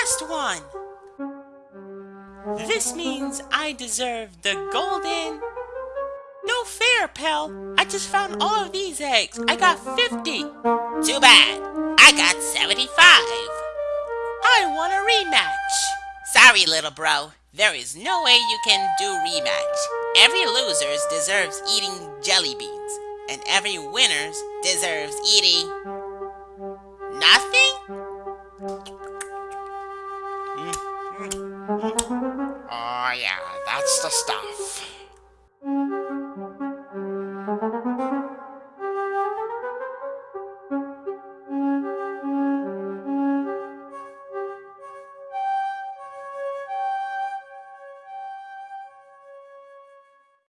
last one. This means I deserve the golden... No fair, pal. I just found all of these eggs. I got 50. Too bad. I got 75. I want a rematch. Sorry, little bro. There is no way you can do rematch. Every loser deserves eating jelly beans, and every winner deserves eating Mm. Oh yeah, that's the stuff.